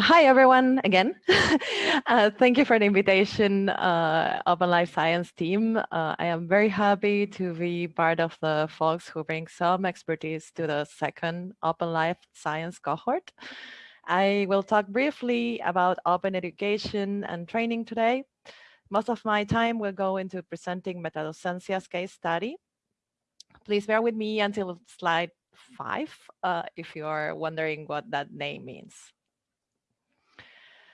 Hi, everyone, again. uh, thank you for the invitation, uh, Open Life Science team. Uh, I am very happy to be part of the folks who bring some expertise to the second Open Life Science cohort. I will talk briefly about open education and training today. Most of my time will go into presenting Metadocencia's case study. Please bear with me until slide five uh, if you are wondering what that name means.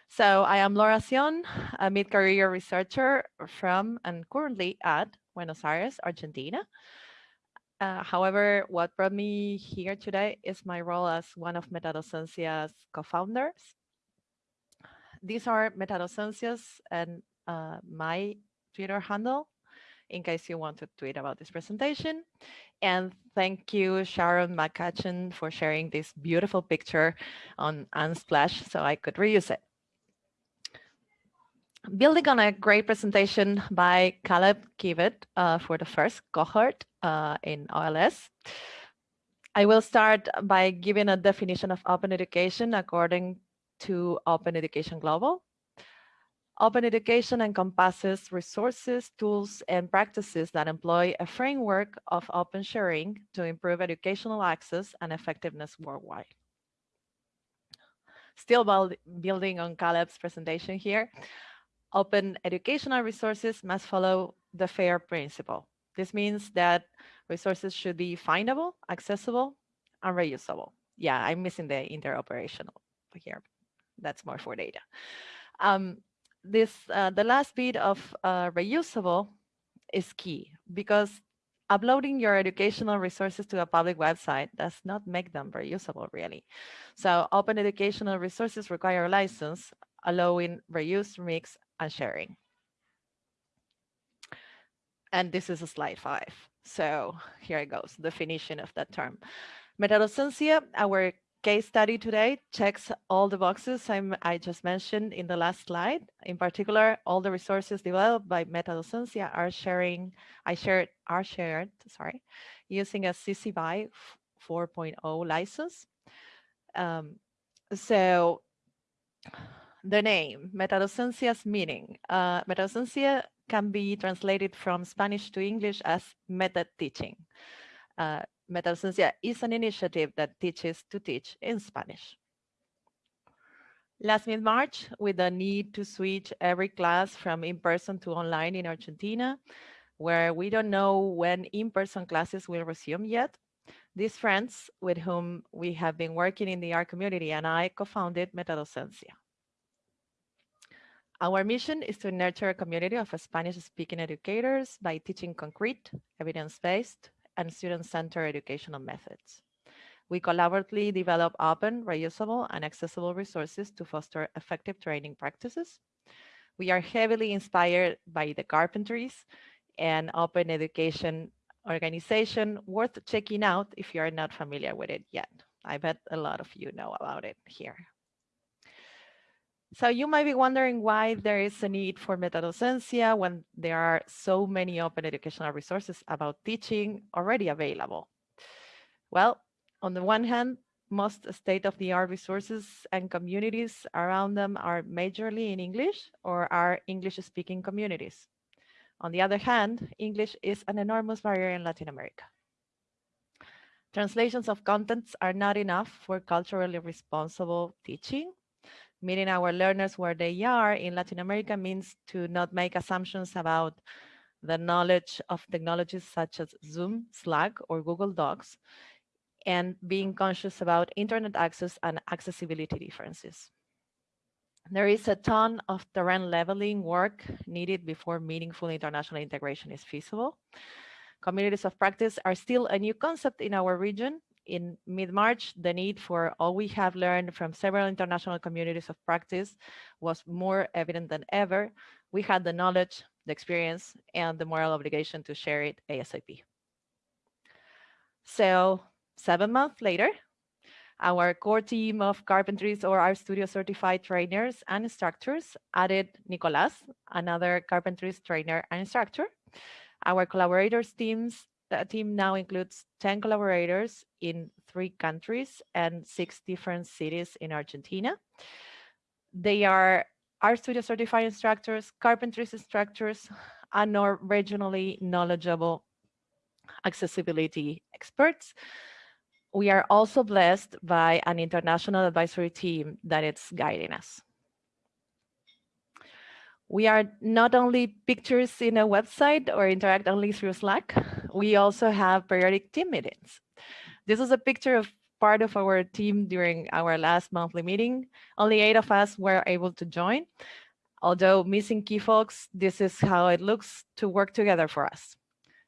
So I am Laura Acion, a mid-career researcher from and currently at Buenos Aires, Argentina. Uh, however, what brought me here today is my role as one of Metadocencia's co-founders. These are Metadocencia's and uh, my Twitter handle, in case you want to tweet about this presentation. And thank you, Sharon McCutcheon, for sharing this beautiful picture on Unsplash so I could reuse it building on a great presentation by Caleb Kibet uh, for the first cohort uh, in OLS, I will start by giving a definition of open education according to Open Education Global. Open education encompasses resources, tools, and practices that employ a framework of open sharing to improve educational access and effectiveness worldwide. Still building on Caleb's presentation here, open educational resources must follow the FAIR principle. This means that resources should be findable, accessible, and reusable. Yeah, I'm missing the interoperational here. That's more for data. Um, this uh, the last bit of uh, reusable is key because uploading your educational resources to a public website does not make them reusable really. So open educational resources require a license allowing reuse, remix, and sharing. And this is a slide five. So here it goes, definition of that term. Metadocencia, our case study today checks all the boxes I'm, i just mentioned in the last slide. In particular, all the resources developed by Metadocencia are sharing, I shared, are shared, sorry, using a CC BY 4.0 license. Um, so the name, Metadocencia's meaning. Uh, metadocencia can be translated from Spanish to English as meta teaching. Uh, Metadocencia is an initiative that teaches to teach in Spanish. Last mid-March, with the need to switch every class from in-person to online in Argentina, where we don't know when in-person classes will resume yet, these friends with whom we have been working in the art community and I co-founded Metadocencia. Our mission is to nurture a community of Spanish-speaking educators by teaching concrete, evidence-based, and student-centered educational methods. We collaboratively develop open, reusable, and accessible resources to foster effective training practices. We are heavily inspired by the Carpentries and open education organization worth checking out if you are not familiar with it yet. I bet a lot of you know about it here. So you might be wondering why there is a need for metadocencia when there are so many open educational resources about teaching already available. Well, on the one hand, most state-of-the-art resources and communities around them are majorly in English or are English-speaking communities. On the other hand, English is an enormous barrier in Latin America. Translations of contents are not enough for culturally responsible teaching meeting our learners where they are in Latin America means to not make assumptions about the knowledge of technologies such as Zoom, Slack, or Google Docs, and being conscious about internet access and accessibility differences. There is a ton of terrain leveling work needed before meaningful international integration is feasible. Communities of practice are still a new concept in our region, in mid-March, the need for all we have learned from several international communities of practice was more evident than ever. We had the knowledge, the experience, and the moral obligation to share it ASAP. So seven months later, our core team of carpentries or RStudio certified trainers and instructors added Nicolas, another carpentries trainer and instructor. Our collaborators teams the team now includes 10 collaborators in three countries and six different cities in Argentina. They are RStudio certified instructors, carpentry instructors, and or regionally knowledgeable accessibility experts. We are also blessed by an international advisory team that is guiding us. We are not only pictures in a website or interact only through Slack, we also have periodic team meetings. This is a picture of part of our team during our last monthly meeting. Only eight of us were able to join. Although missing key folks, this is how it looks to work together for us.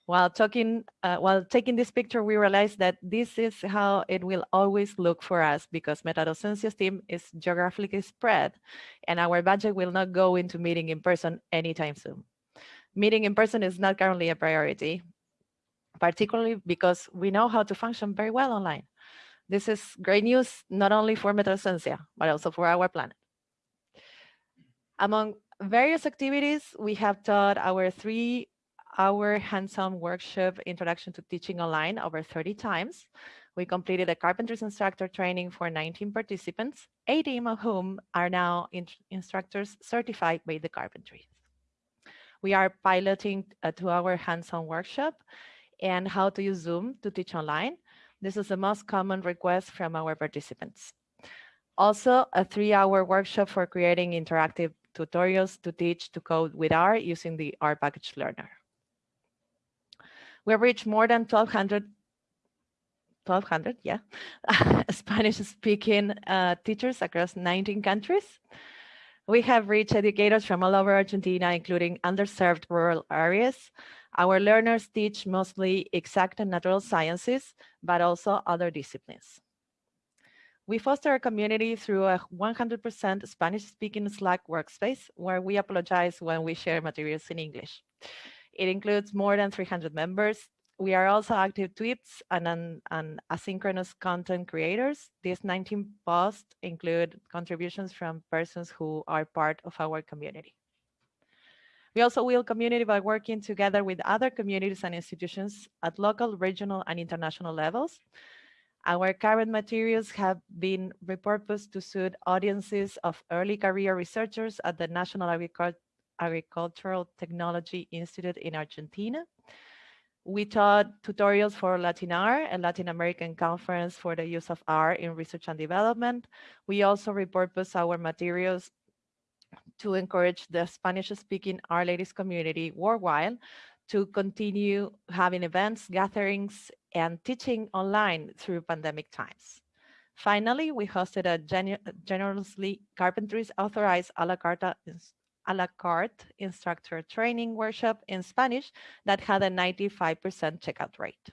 While talking, uh, while taking this picture, we realized that this is how it will always look for us because MetaDocencia's team is geographically spread and our budget will not go into meeting in person anytime soon. Meeting in person is not currently a priority, particularly because we know how to function very well online. This is great news, not only for MetaDocencia, but also for our planet. Among various activities, we have taught our three-hour hands-on workshop introduction to teaching online over 30 times. We completed a carpenter's instructor training for 19 participants, 18 of whom are now in instructors certified by the carpentry. We are piloting a two-hour hands-on workshop and how to use Zoom to teach online. This is the most common request from our participants. Also, a three-hour workshop for creating interactive tutorials to teach to code with R using the R package learnr. We have reached more than 1,200, 1,200, yeah, Spanish-speaking uh, teachers across 19 countries. We have reached educators from all over Argentina, including underserved rural areas. Our learners teach mostly exact and natural sciences, but also other disciplines. We foster a community through a 100% Spanish-speaking Slack workspace, where we apologize when we share materials in English. It includes more than 300 members. We are also active tweets and, and, and asynchronous content creators. These 19 posts include contributions from persons who are part of our community. We also build community by working together with other communities and institutions at local, regional, and international levels. Our current materials have been repurposed to suit audiences of early career researchers at the National Agricultural Agricultural Technology Institute in Argentina. We taught tutorials for LatinR, a Latin American conference for the use of R in research and development. We also repurpose our materials to encourage the Spanish-speaking R-Ladies community worldwide to continue having events, gatherings, and teaching online through pandemic times. Finally, we hosted a generously carpentries authorized a la carte a la carte instructor training workshop in Spanish that had a 95% checkout rate.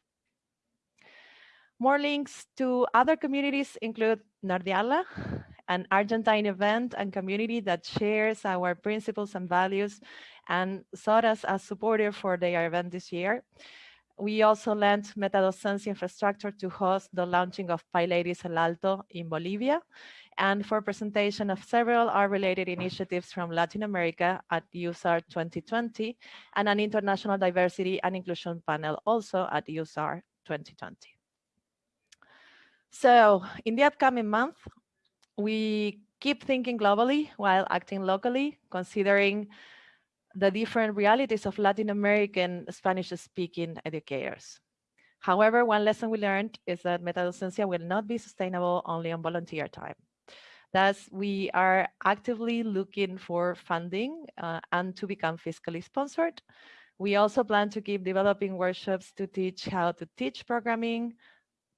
More links to other communities include Nerdearla, an Argentine event and community that shares our principles and values and sought us as supporter for their event this year. We also lent MetaDocencia infrastructure to host the launching of PyLadies El Alto in Bolivia and for presentation of several R-related initiatives from Latin America at useR 2020 and an international diversity and inclusion panel also at useR 2020. So in the upcoming month, we keep thinking globally while acting locally, considering the different realities of Latin American Spanish-speaking educators. However, one lesson we learned is that MetaDocencia will not be sustainable only on volunteer time. Thus, we are actively looking for funding uh, and to become fiscally sponsored. We also plan to keep developing workshops to teach how to teach programming,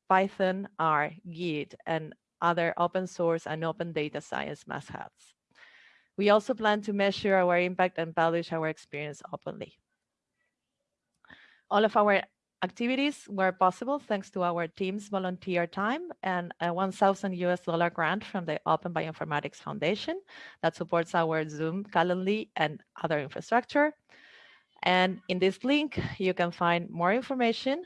Python, R, Git, and other open source and open data science must-haves. We also plan to measure our impact and publish our experience openly. All of our activities were possible thanks to our team's volunteer time and a 1,000 US dollar grant from the Open Bioinformatics Foundation that supports our Zoom, Calendly, and other infrastructure. And in this link, you can find more information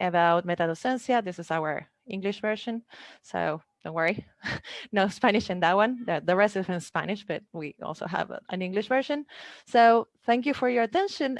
about MetaDocencia. This is our English version, so don't worry, no Spanish in that one. The, the rest is in Spanish, but we also have an English version. So thank you for your attention.